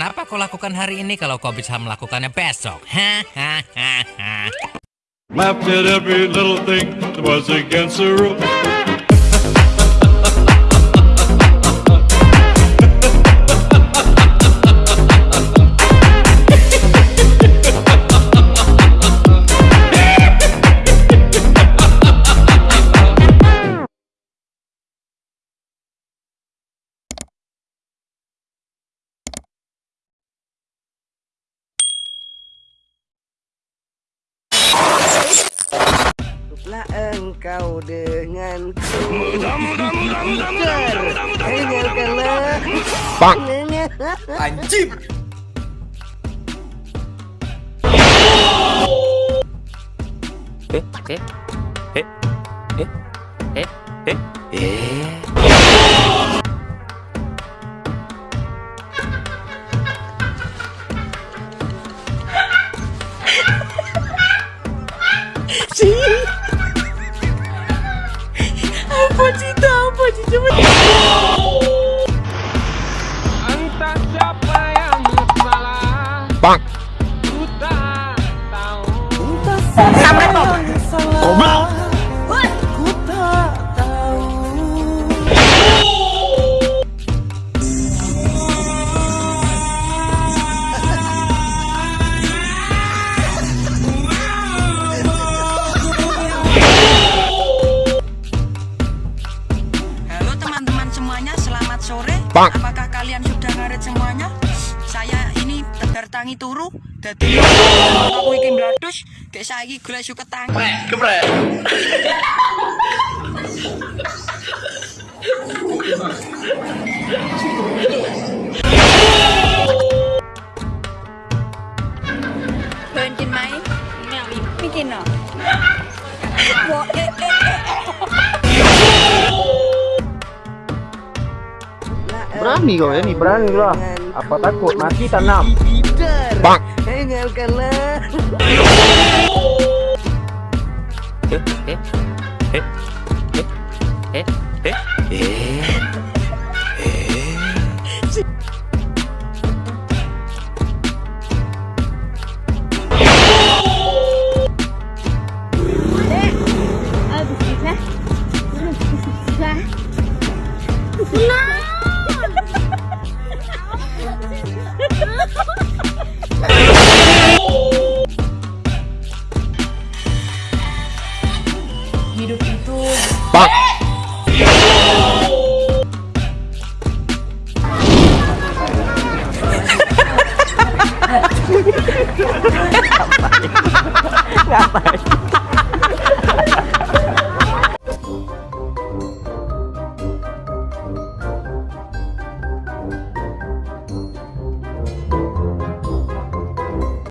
Kenapa kau lakukan hari ini kalau kau bisa melakukannya besok? Hahaha. engkau denganku Dengarkanlah Bang Anjing Eh, eh, eh, eh, eh, eh, eh. See? Apa cita apa Entah siapa yang salah Bang. Apakah kalian sudah ngaret semuanya? Saya ini tegar tangi turu, dadi aku iki mlados, kayak saiki golek suket tangi. Bensin main, bikin no. Wah, eh, eh, eh. Berani kau ya ni, berani lah. Apa takut mati tanam. Bang. Tinggalkanlah Eh, eh, eh, eh, eh, eh, Bye.